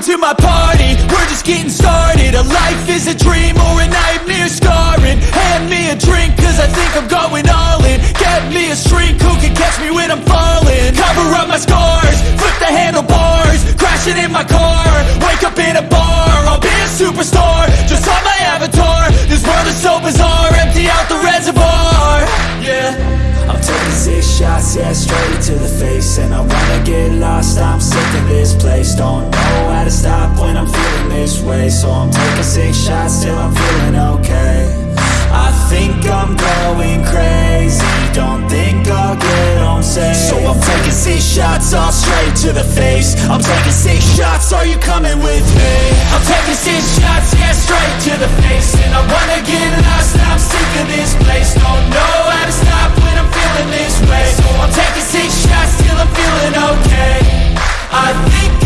my party, we're just getting started. A life is a dream or a nightmare scarring. Hand me a drink cause I think I'm going all in. Get me a shrink who can catch me when I'm falling? Cover up my scars, flip the handlebars Crashing in my car, wake up in a bar I'll be a superstar, just on my avatar This world is so bizarre, empty out the reservoir. Yeah. I'm taking six shots, yeah, straight to the face. And I wanna get lost, I'm sick of this place. Don't to stop when I'm feeling this way. So I'm taking six shots till I'm feeling okay. I think I'm going crazy. Don't think I'll get home safe. So I'm taking six shots, all straight to the face. I'm taking six shots, are you coming with me? I'm taking six shots, yeah, straight to the face. And I wanna get